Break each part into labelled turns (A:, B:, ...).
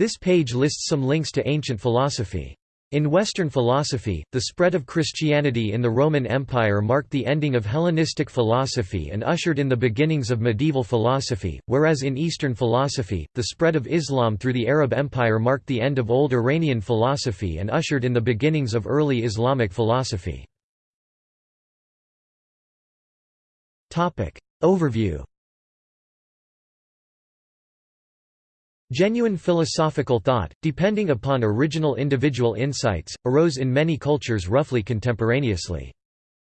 A: This page lists some links to ancient philosophy. In Western philosophy, the spread of Christianity in the Roman Empire marked the ending of Hellenistic philosophy and ushered in the beginnings of medieval philosophy, whereas in Eastern philosophy, the spread of Islam through the Arab Empire marked the end of old Iranian philosophy and ushered in the beginnings of early Islamic philosophy. Overview Genuine philosophical thought, depending upon original individual insights, arose in many cultures roughly contemporaneously.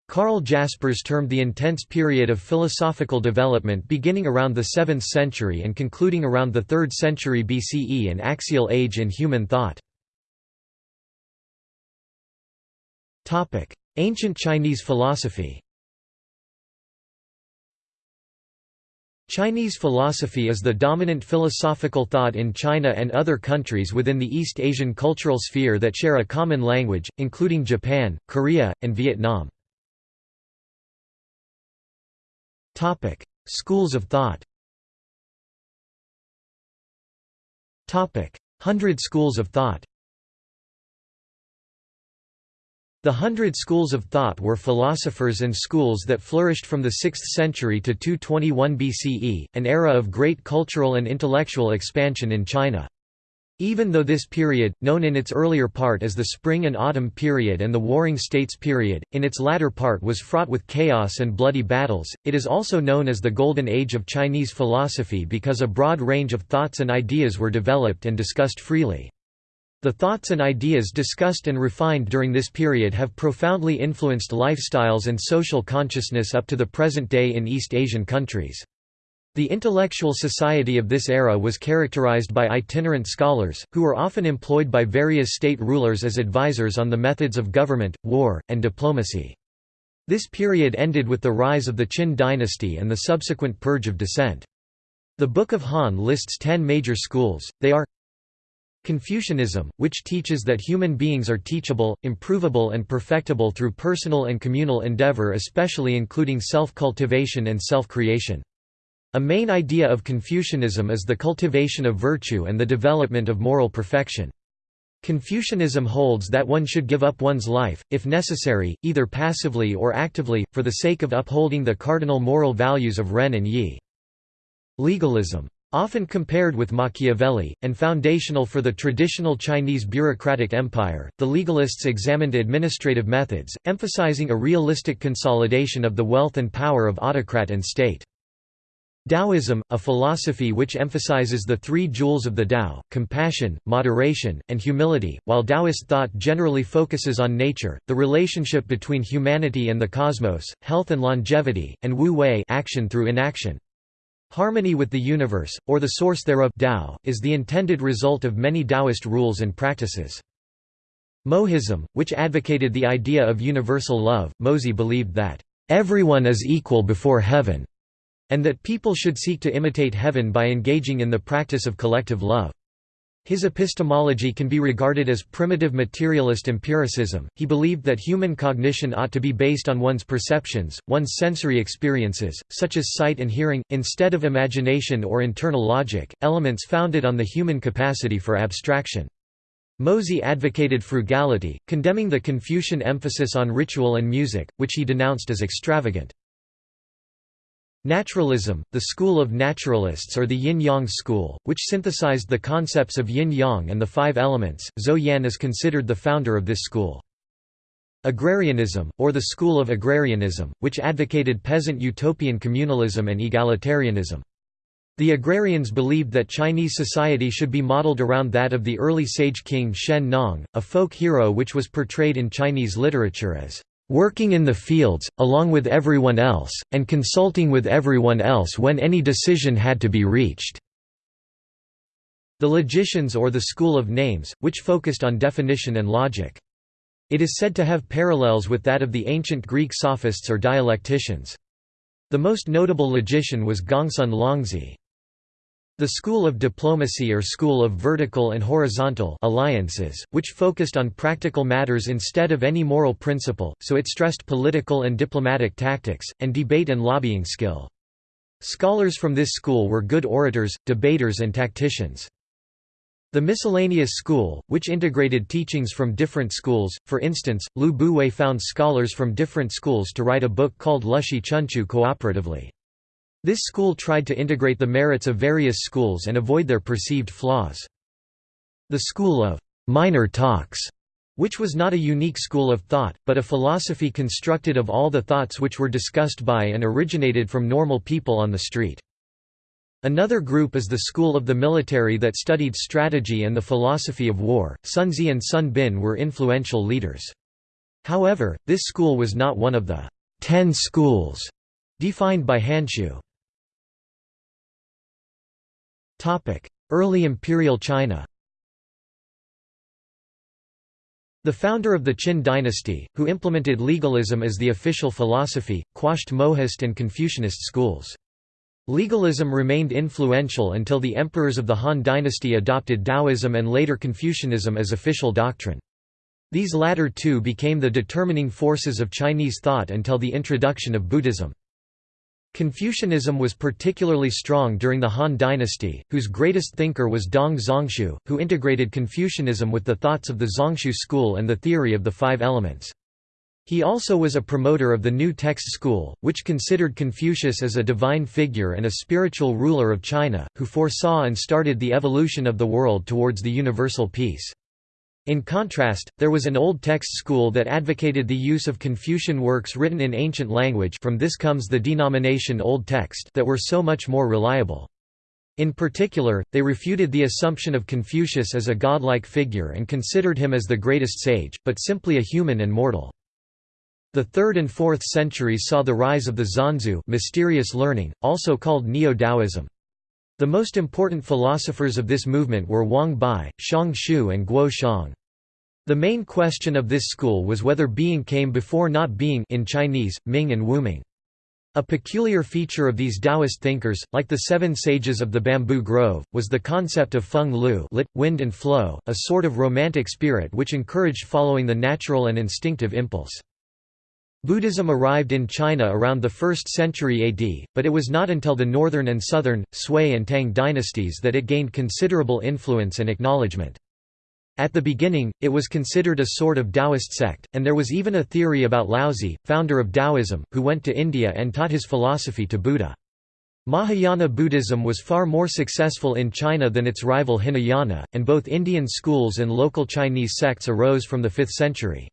A: Karl Jaspers termed the intense period of philosophical development beginning around the 7th century and concluding around the 3rd century BCE an axial age in human thought. Ancient Chinese philosophy Chinese philosophy is the dominant philosophical thought in China and other countries within the East Asian cultural sphere that share a common language, including Japan, Korea, and Vietnam. Schools of thought Hundred schools of thought The Hundred Schools of Thought were philosophers and schools that flourished from the 6th century to 221 BCE, an era of great cultural and intellectual expansion in China. Even though this period, known in its earlier part as the Spring and Autumn period and the Warring States period, in its latter part was fraught with chaos and bloody battles, it is also known as the Golden Age of Chinese philosophy because a broad range of thoughts and ideas were developed and discussed freely. The thoughts and ideas discussed and refined during this period have profoundly influenced lifestyles and social consciousness up to the present day in East Asian countries. The intellectual society of this era was characterized by itinerant scholars, who were often employed by various state rulers as advisors on the methods of government, war, and diplomacy. This period ended with the rise of the Qin dynasty and the subsequent purge of dissent. The Book of Han lists ten major schools, they are Confucianism, which teaches that human beings are teachable, improvable and perfectible through personal and communal endeavor especially including self-cultivation and self-creation. A main idea of Confucianism is the cultivation of virtue and the development of moral perfection. Confucianism holds that one should give up one's life, if necessary, either passively or actively, for the sake of upholding the cardinal moral values of Ren and Yi. Legalism Often compared with Machiavelli, and foundational for the traditional Chinese bureaucratic empire, the legalists examined administrative methods, emphasizing a realistic consolidation of the wealth and power of autocrat and state. Taoism, a philosophy which emphasizes the three jewels of the Tao, compassion, moderation, and humility, while Taoist thought generally focuses on nature, the relationship between humanity and the cosmos, health and longevity, and Wu Wei action through inaction. Harmony with the universe, or the source thereof Tao, is the intended result of many Taoist rules and practices. Mohism, which advocated the idea of universal love, Mozi believed that, "...everyone is equal before heaven", and that people should seek to imitate heaven by engaging in the practice of collective love. His epistemology can be regarded as primitive materialist empiricism. He believed that human cognition ought to be based on one's perceptions, one's sensory experiences, such as sight and hearing, instead of imagination or internal logic, elements founded on the human capacity for abstraction. Mozi advocated frugality, condemning the Confucian emphasis on ritual and music, which he denounced as extravagant. Naturalism, the school of naturalists or the yin-yang school, which synthesized the concepts of yin-yang and the five elements, Zhou Yan is considered the founder of this school. Agrarianism, or the school of agrarianism, which advocated peasant utopian communalism and egalitarianism. The agrarians believed that Chinese society should be modeled around that of the early sage king Shen Nong, a folk hero which was portrayed in Chinese literature as working in the fields, along with everyone else, and consulting with everyone else when any decision had to be reached." The logicians or the school of names, which focused on definition and logic. It is said to have parallels with that of the ancient Greek sophists or dialecticians. The most notable logician was Gongsun Longzhi. The school of diplomacy or school of vertical and horizontal alliances, which focused on practical matters instead of any moral principle, so it stressed political and diplomatic tactics, and debate and lobbying skill. Scholars from this school were good orators, debaters and tacticians. The miscellaneous school, which integrated teachings from different schools, for instance, Lu Buwei found scholars from different schools to write a book called Lushi Chunqiu cooperatively. This school tried to integrate the merits of various schools and avoid their perceived flaws. The school of minor talks which was not a unique school of thought, but a philosophy constructed of all the thoughts which were discussed by and originated from normal people on the street. Another group is the school of the military that studied strategy and the philosophy of war. Sunzi and Sun Bin were influential leaders. However, this school was not one of the ten schools defined by Hanshu. Early imperial China The founder of the Qin dynasty, who implemented legalism as the official philosophy, quashed Mohist and Confucianist schools. Legalism remained influential until the emperors of the Han dynasty adopted Taoism and later Confucianism as official doctrine. These latter two became the determining forces of Chinese thought until the introduction of Buddhism. Confucianism was particularly strong during the Han dynasty, whose greatest thinker was Dong Zhongshu, who integrated Confucianism with the thoughts of the Zhongshu school and the theory of the five elements. He also was a promoter of the New Text school, which considered Confucius as a divine figure and a spiritual ruler of China, who foresaw and started the evolution of the world towards the universal peace. In contrast, there was an Old Text school that advocated the use of Confucian works written in ancient language from this comes the denomination Old Text that were so much more reliable. In particular, they refuted the assumption of Confucius as a godlike figure and considered him as the greatest sage, but simply a human and mortal. The 3rd and 4th centuries saw the rise of the Xuanxue mysterious learning, also called Neo-Taoism. The most important philosophers of this movement were Wang Bi, Xiang Xiu and Guo Xiang. The main question of this school was whether being came before not being in Chinese, Ming and Wuming. A peculiar feature of these Taoist thinkers, like the seven sages of the bamboo grove, was the concept of feng lu lit, wind and flow, a sort of romantic spirit which encouraged following the natural and instinctive impulse. Buddhism arrived in China around the 1st century AD, but it was not until the northern and southern, Sui and Tang dynasties that it gained considerable influence and acknowledgement. At the beginning, it was considered a sort of Taoist sect, and there was even a theory about Laozi, founder of Taoism, who went to India and taught his philosophy to Buddha. Mahayana Buddhism was far more successful in China than its rival Hinayana, and both Indian schools and local Chinese sects arose from the 5th century.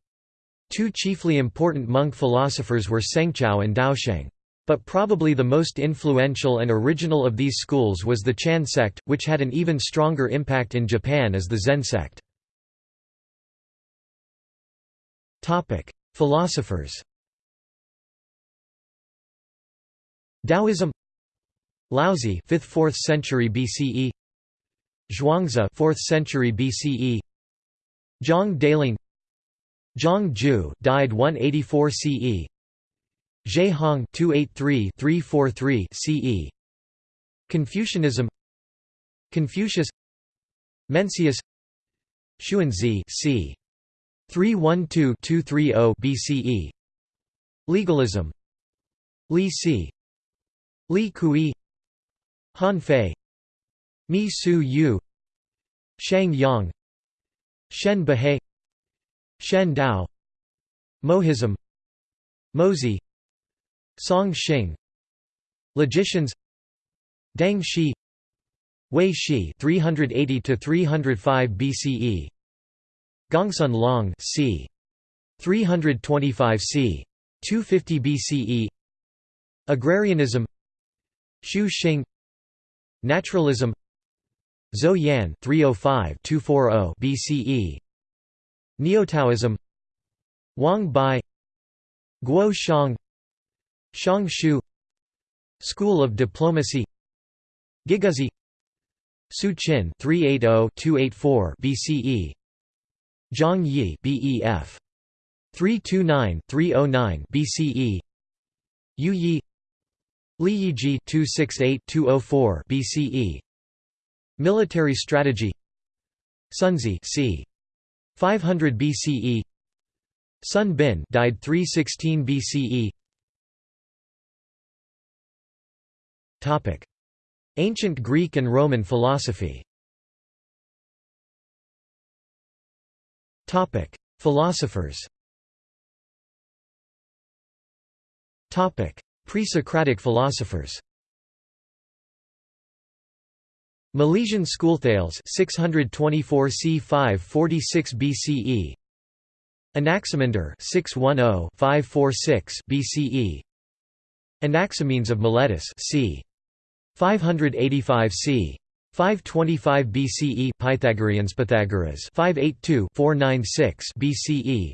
A: Two chiefly important monk philosophers were Sengzhao and Daosheng. But probably the most influential and original of these schools was the Chan sect, which had an even stronger impact in Japan as the Zen sect. Philosophers. Taoism. Laozi 5th 4th century BCE Zhuangzi 4th century BCE Zhang Daoling Zhang Jue died 184 CE. Zhe Hong 283-343 CE. Confucianism Confucius Mencius Xunzi c. 312-230 BCE. Legalism Li Si Li Kui Han Fei Mi Su Yu Shang Yang Shen Buhai Shen Dao Mohism Mozi Song Xing Logicians Deng Xi Hui Shi 380 to 305 BCE Gongsun Long c 325 c 250 BCE Agrarianism Xu Xing Naturalism Zhou Yan 305-240 BCE Neotaoism Wang Bi Guo Xiang Xiang Xiu School of Diplomacy Guiguzi Su Qin 380-284 BCE Zhang Yi BEF 329-309 BCE Yu Yi Li Yiji 268-204 BCE Military strategy Sunzi c. 500 BCE Sun Bin died 316 BCE Topic. Ancient Greek and Roman philosophy. Topic. Philosophers. Topic. Pre-Socratic philosophers. Milesian Schoolthales 624 c. 546 BCE Anaximander 610-546 BCE Anaximenes of Miletus c. 585 c. 525 BCE Pythagoreans Pythagoras 582-496 BCE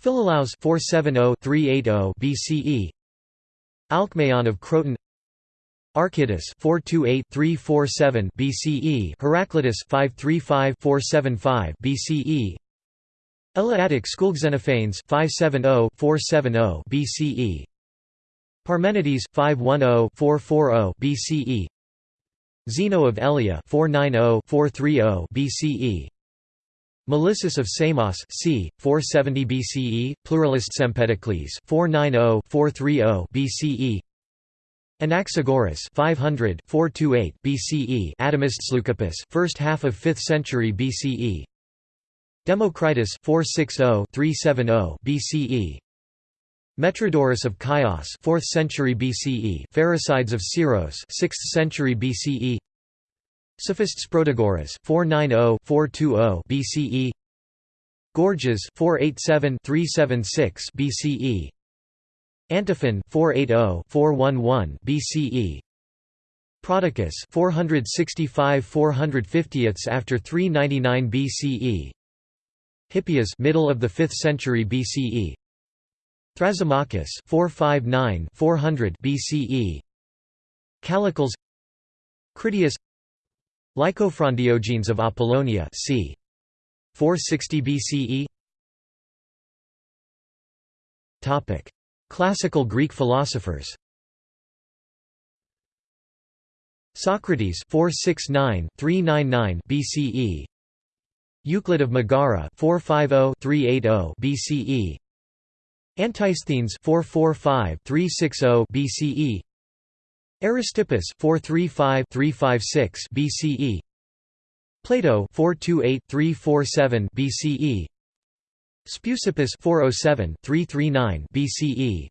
A: Philolaus 470-380 BCE Alcmaeon of Croton Archytas 428-347 BCE Heraclitus 535-475 BCE Eleatic Schoolxenophanes 570-470 BCE Parmenides 510-440 BCE Zeno of Elea 490-430 BCE Melissus of Samos c. 470 BCE, pluralist Empedocles 490-430 BCE Anaxagoras 500 428 BCE Atomists Leucippus first half of 5th century BCE Democritus 460-370 BCE Metrodorus of Chios 4th century BCE Pherecydes of Syros 6th century BCE Sophists Protagoras 490-420 BCE Gorgias 487-376 BCE Antiphon 480-411 BCE Prodicus 465-450 after 399 BCE Hippias middle of the 5th century BCE Thrasymachus 459-400 BCE Callicles Critias Lycophron of Apollonia c. 460 BCE Topic Classical Greek philosophers. Socrates 469-399 BCE Euclid of Megara 450-380 BCE Antisthenes 445-360 BCE Aristippus 435-356 BCE Plato 428-347 BCE Speusippus 407-339 BCE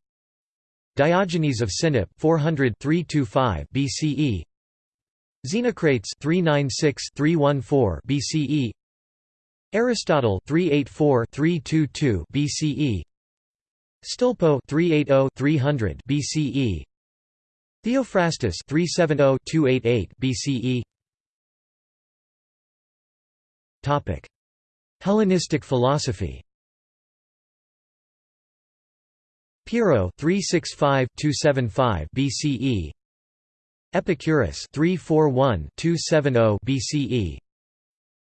A: Diogenes of Sinope 400-325 BCE Xenocrates 396-314 BCE Aristotle 384-322 BCE Stilpo 380-300 BCE Theophrastus 370-288 BCE Topic. Hellenistic philosophy Pyrrho 365-275 BCE Epicurus 341-270 BCE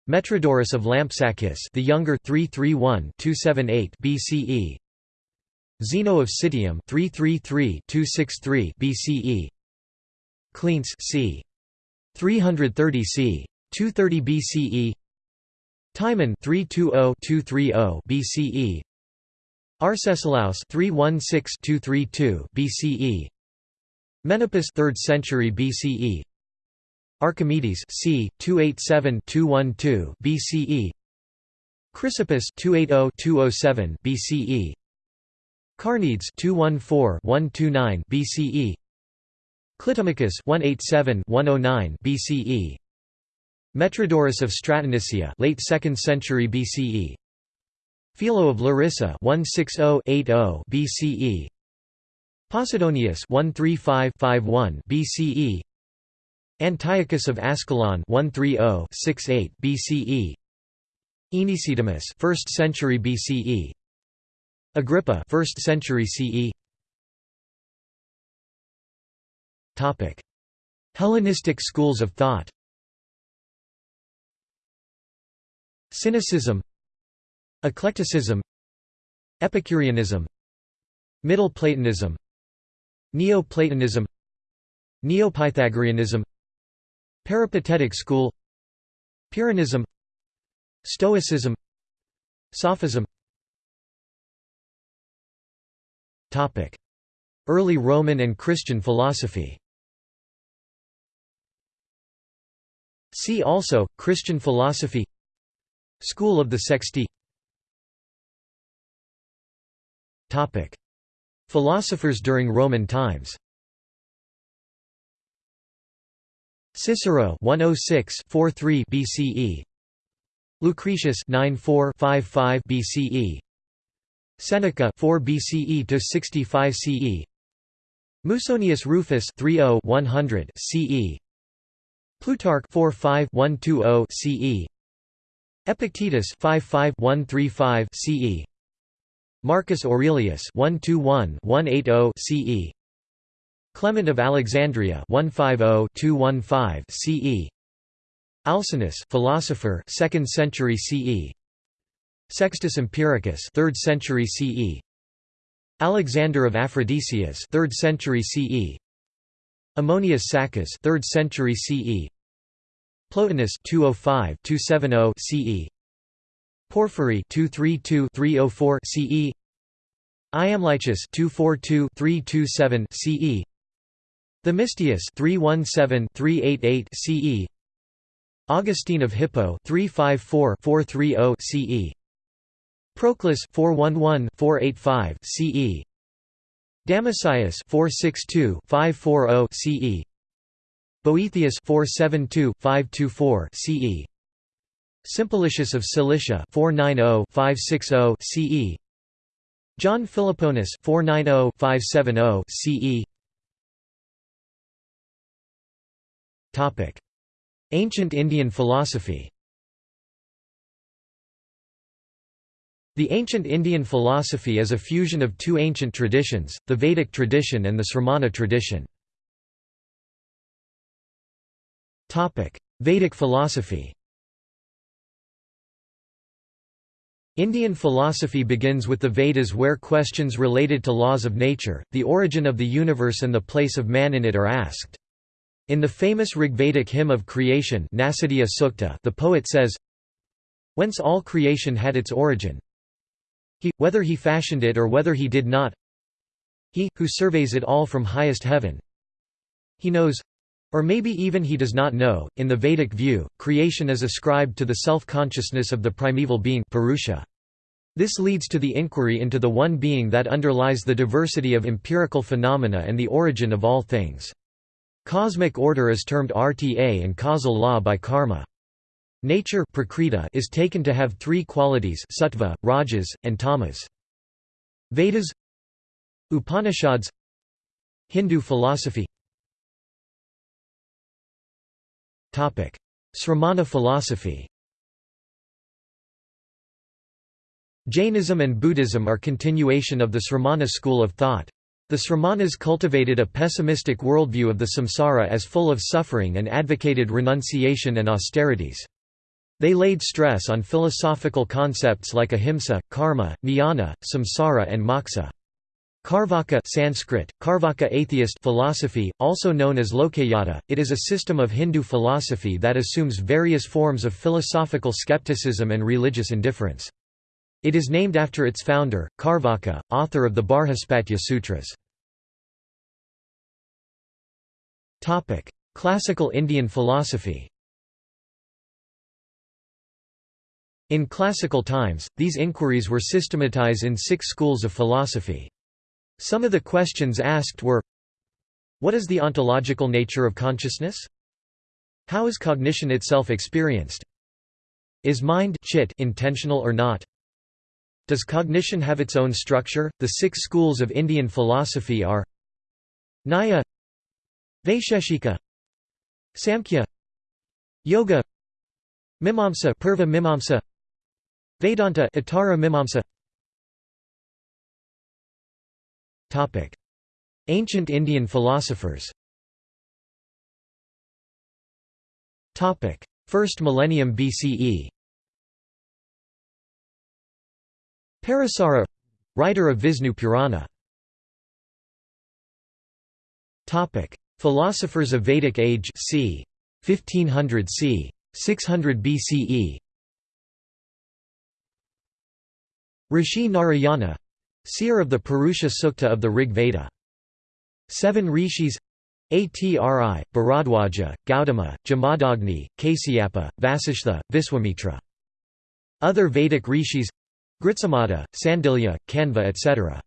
A: Metrodorus of Lampsacus the younger 331-278 BCE Zeno of Citium 333-263 BCE Cleanthes c. 330 c. 230 BCE Timon 320-230 BCE Arcesilaus 316-232 BCE Menippus 3rd century BCE Archimedes c. 287-212 BCE Chrysippus 280-207 BCE Carneades 214-129 BCE Clitomachus 187-109 BCE Metrodorus of Stratonicia late 2nd century BCE Philo of Larissa 160-80 BCE Posidonius 135-51 BCE Antiochus of Ascalon 130-68 BCE Aenesidemus 1st century BCE Agrippa 1st century CE Topic. Hellenistic schools of thought. Cynicism Eclecticism Epicureanism Middle Platonism Neoplatonism Neopythagoreanism Peripatetic school Pyrrhonism Stoicism Sophism. Early Roman and Christian philosophy. See also, Christian philosophy. School of the Sexti Philosophers during Roman times. Cicero 106 43 BCE Lucretius 94 55 BCE Seneca 4 BCE to 65 CE Musonius Rufus 30 100 CE Plutarch 4 5 120 CE Epictetus 5 5 135 CE Marcus Aurelius 121 180 CE Clement of Alexandria 150-215 CE Alcinous philosopher 2nd century CE Sextus Empiricus 3rd century CE Alexander of Aphrodisias 3rd century CE Ammonius Saccas 3rd century CE Plotinus 205-270 CE Porphyry 232-304 CE Iamblichus 242-327 CE Themistius 317-388 CE Augustine of Hippo 354-430 CE Proclus 411-485 CE Damascius 462-540 CE Boethius 472-524 CE Simplicius of Cilicia 490-560 CE John Philoponus 490-570 CE Topic. Ancient Indian philosophy. The ancient Indian philosophy is a fusion of two ancient traditions, the Vedic tradition and the Sramana tradition. Vedic philosophy Indian philosophy begins with the Vedas where questions related to laws of nature, the origin of the universe and the place of man in it are asked. In the famous Rigvedic hymn of creation Sukta, the poet says, Whence all creation had its origin He, whether he fashioned it or whether he did not He, who surveys it all from highest heaven He knows or maybe even he does not know. In the Vedic view, creation is ascribed to the self-consciousness of the primeval being Purusha. This leads to the inquiry into the one being that underlies the diversity of empirical phenomena and the origin of all things. Cosmic order is termed RTA and causal law by karma. Nature is taken to have three qualities sattva, rajas, and tamas. Vedas Upanishads Hindu philosophy Sramana philosophy Jainism and Buddhism are continuation of the Sramana school of thought. The Sramanas cultivated a pessimistic worldview of the samsara as full of suffering and advocated renunciation and austerities. They laid stress on philosophical concepts like ahimsa, karma, jnana, samsara and moksha. Carvaka Sanskrit, Carvaka atheist philosophy, also known as Lokayata, it is a system of Hindu philosophy that assumes various forms of philosophical skepticism and religious indifference. It is named after its founder, Carvaka, author of the Barhaspatya Sutras. Classical Indian philosophy In classical times, these inquiries were systematized in six schools of philosophy. Some of the questions asked were What is the ontological nature of consciousness? How is cognition itself experienced? Is mind chit intentional or not? Does cognition have its own structure? The six schools of Indian philosophy are Nyaya Vaisheshika Samkhya Yoga Mimamsa Purva Mimamsa Vedanta Uttara Mimamsa. Topic. Ancient Indian philosophers. Topic. First millennium BCE Parasara writer of Vishnu Purana. Philosophers of Vedic age c. 1500 c. 600 BCE. Rishi Narayana seer of the Purusha Sukta of the Rig Veda. Seven rishis Atri, Bharadwaja, Gautama, Jamadagni, Kasyapa, Vasishtha, Viswamitra. Other Vedic rishis Gritsamata, Sandilya, Kanva etc.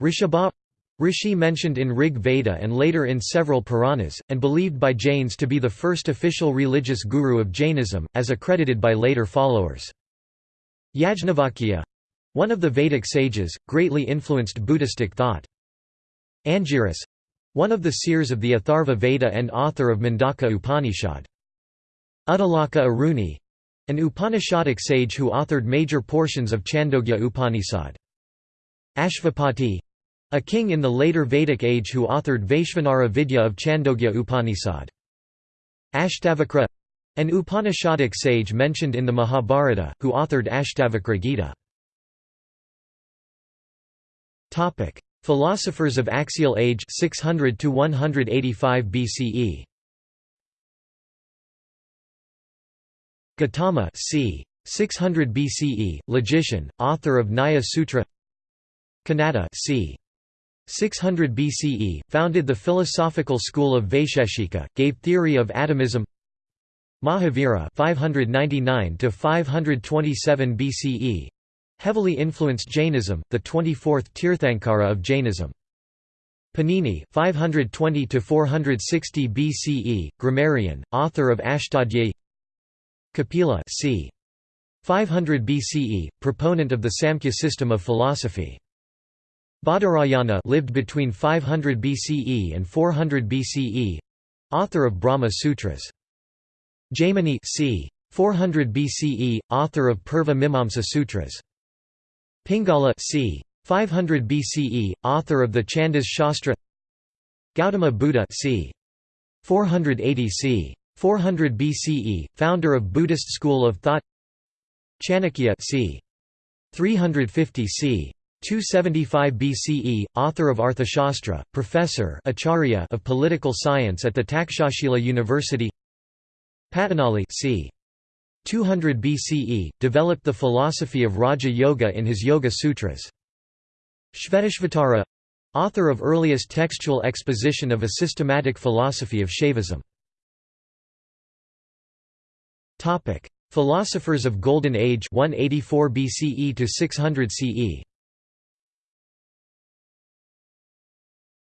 A: Rishabha Rishi mentioned in Rig Veda and later in several Puranas, and believed by Jains to be the first official religious guru of Jainism, as accredited by later followers. Yajnavalkya one of the Vedic sages, greatly influenced Buddhistic thought. Angiras one of the seers of the Atharva Veda and author of Mundaka Upanishad. Uddalaka Aruni an Upanishadic sage who authored major portions of Chandogya Upanishad. Ashvapati a king in the later Vedic age who authored Vaishvanara Vidya of Chandogya Upanishad. Ashtavakra an Upanishadic sage mentioned in the Mahabharata, who authored Ashtavakra Gita. Philosophers of axial age 600 to 185 BCE. Gautama c. 600 BCE, logician, author of Nyaya Sutra. Kanada c. 600 BCE, founded the philosophical school of Vaisheshika, gave theory of atomism. Mahavira 599 to 527 BCE, heavily influenced Jainism, the 24th Tirthankara of Jainism. Panini 520 to 460 BCE, grammarian, author of Ashtadhyayi. Kapila c. 500 BCE, proponent of the Samkhya system of philosophy. Badarayana lived between 500 BCE and 400 BCE, author of Brahma Sutras. Jaimini c. 400 BCE, author of Purva Mimamsa Sutras. Pingala c. 500 BCE, author of the Chandas Shastra Gautama Buddha c. 480 c. 400 BCE, founder of Buddhist school of thought Chanakya c. 350 c. 275 BCE, author of Arthashastra, professor Acharya of political science at the Takshashila University Patanjali c. 200 BCE, developed the philosophy of Raja Yoga in his Yoga Sutras. Shvetashvatara author of earliest textual exposition of a systematic philosophy of Shaivism. Philosophers of Golden Age 184 BCE to 600 CE.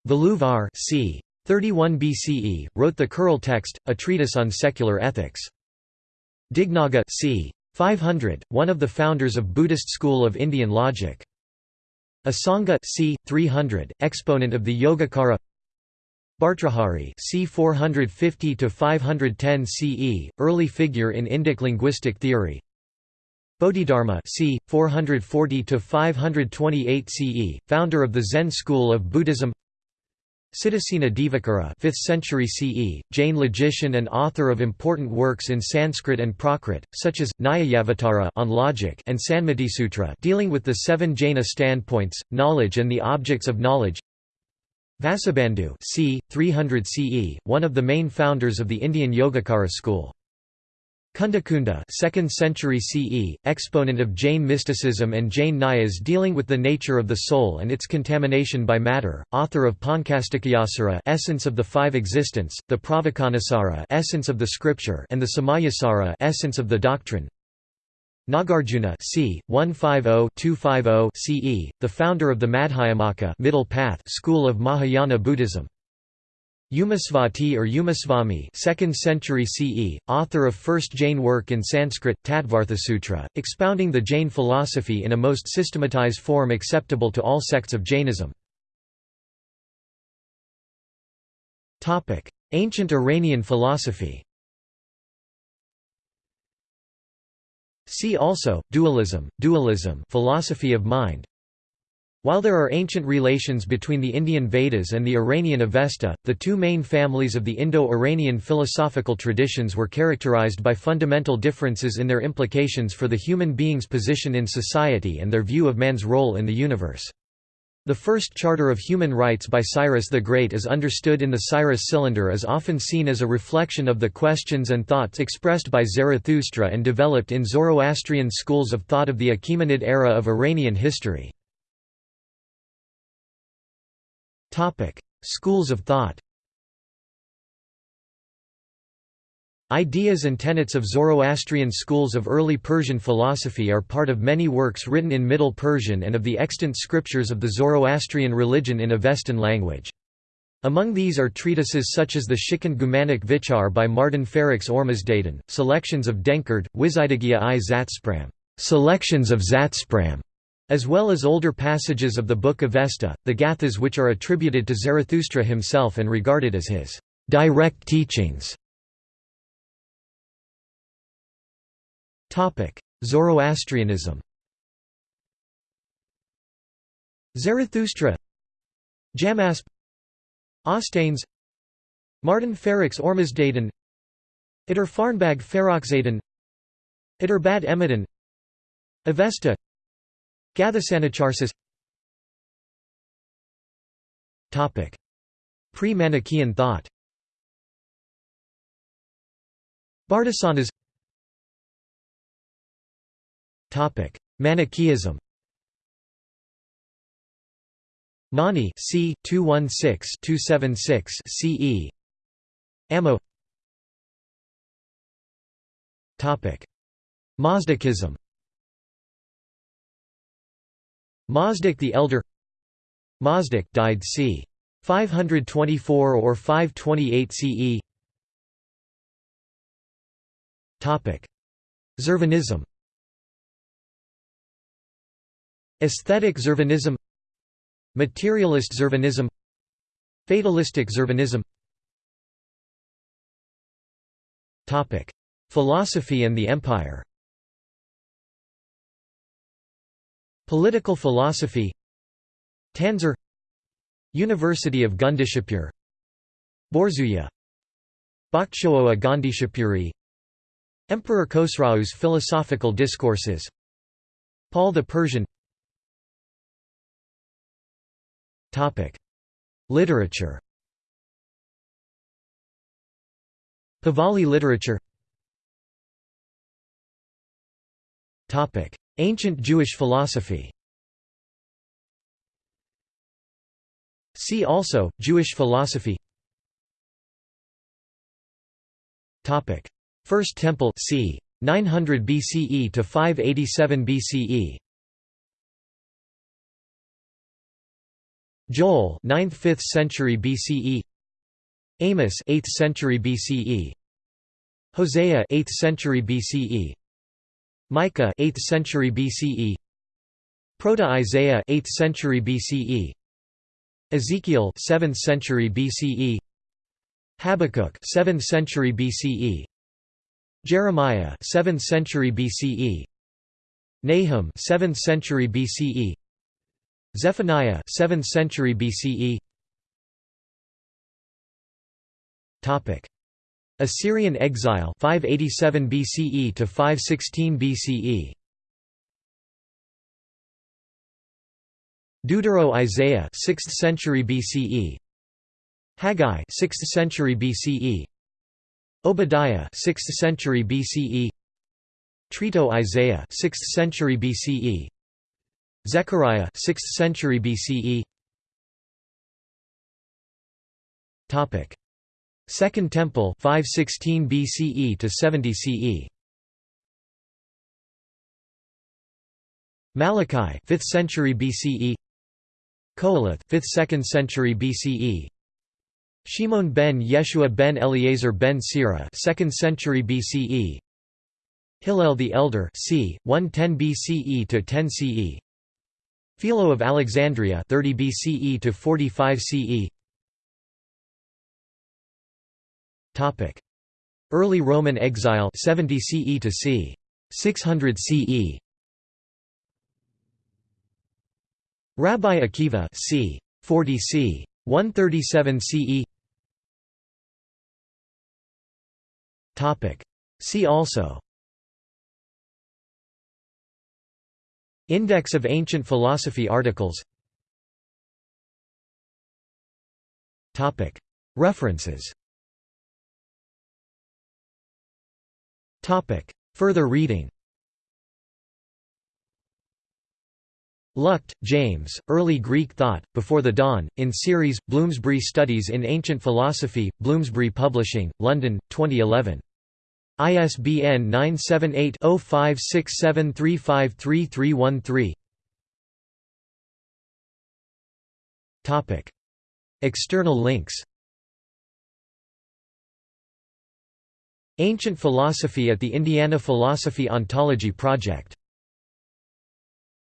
A: Valluvar c. 31 BCE, wrote the Kural text, a treatise on secular ethics. Dignaga c. 500, one of the founders of Buddhist school of Indian logic. Asanga c. 300, exponent of the Yogacara Bhartrhari c. 450 to 510 CE, early figure in Indic linguistic theory. Bodhidharma c. 440 to 528 CE, founder of the Zen school of Buddhism. Siddhasena Divakara 5th century CE, Jain logician and author of important works in Sanskrit and Prakrit, such as, Nyayavatara on logic and Sanmatisutra dealing with the seven Jaina standpoints, knowledge and the objects of knowledge Vasubandhu c. 300 CE, one of the main founders of the Indian Yogacara school. Kundakunda 2nd century CE, exponent of Jain mysticism and Jain Nyayas dealing with the nature of the soul and its contamination by matter, author of Pankastikayasara essence of the five existence, the Pravachanasara essence of the scripture and the Samayasara essence of the doctrine. Nagarjuna c. 150-250 CE, the founder of the Madhyamaka middle path school of Mahayana Buddhism. Umasvati or Umasvami 2nd century CE, author of first Jain work in Sanskrit, Tattvarthasutra, expounding the Jain philosophy in a most systematized form acceptable to all sects of Jainism. Ancient Iranian philosophy See also, dualism, dualism philosophy of mind, while there are ancient relations between the Indian Vedas and the Iranian Avesta, the two main families of the Indo-Iranian philosophical traditions were characterized by fundamental differences in their implications for the human being's position in society and their view of man's role in the universe. The first Charter of Human Rights by Cyrus the Great is understood in the Cyrus Cylinder as often seen as a reflection of the questions and thoughts expressed by Zarathustra and developed in Zoroastrian schools of thought of the Achaemenid era of Iranian history. Schools of thought. Ideas and tenets of Zoroastrian schools of early Persian philosophy are part of many works written in Middle Persian and of the extant scriptures of the Zoroastrian religion in Avestan language. Among these are treatises such as the Shikand Gumanic Vichar by Martin Ferrix Ormazdaden, selections of Denkard, Wizidagia i Zatspram, selections of Zatspram, as well as older passages of the Book Avesta, the Gathas which are attributed to Zarathustra himself and regarded as his direct teachings. Zoroastrianism. Zarathustra. Jamasp. Ostanes Martin Ferrix Ormazdaden Ider Farnbag Ferroxaden Ider Bad Emidan Avesta. Gathasanacharsis. Pre-Manichaean thought. Bardesanas Manichaeism Mani c. 216-276 CE Ammo Topic Mazdakism Mazdak the Elder Mazdak died c. 524 or 528 CE Topic Zurvanism Aesthetic Zurvanism Materialist Zurvanism Fatalistic Zurvanism Philosophy and the Empire. Political philosophy. Tansar. University of Gundishapur. Borzuya Bakhshoa Gandhishapuri. Emperor Khosrau's philosophical discourses. Paul the Persian Literature Pahlavi literature Topic. Ancient Jewish philosophy See also, Jewish philosophy First Temple c. 900 BCE to 587 BCE Joel 9th–5th century BCE Amos 8th century BCE Hosea 8th century BCE Micah 8th century BCE Proto-Isaiah 8th century BCE Ezekiel 7th century BCE Habakkuk 7th century BCE Jeremiah 7th century BCE Nahum 7th century BCE Zephaniah 7th century BCE Topic. Assyrian exile 587 BCE to 516 BCE Deutero Isaiah 6th century BCE Haggai 6th century BCE Obadiah 6th century BCE Trito Isaiah 6th century BCE Zechariah 6th century BCE Topic. Second Temple 516 BCE to 70 CE Malachi 5th century BCE Qoheleth 5th 2nd century BCE Shimon ben Yeshua ben Eliezer ben Sira 2nd century BCE Hillel the Elder c. 110 BCE to 10 CE Philo of Alexandria 30 BCE to 45 CE Topic Early Roman exile 70 CE to c. 600 CE Rabbi Akiva c. 40 c. 137 CE Topic See also Index of ancient philosophy articles. References. Further reading. Luchte, James, Early Greek Thought, Before the Dawn, in series, Bloomsbury Studies in Ancient Philosophy, Bloomsbury Publishing, London, 2011. ISBN 978-0567353313 External links. Ancient Philosophy at the Indiana Philosophy Ontology Project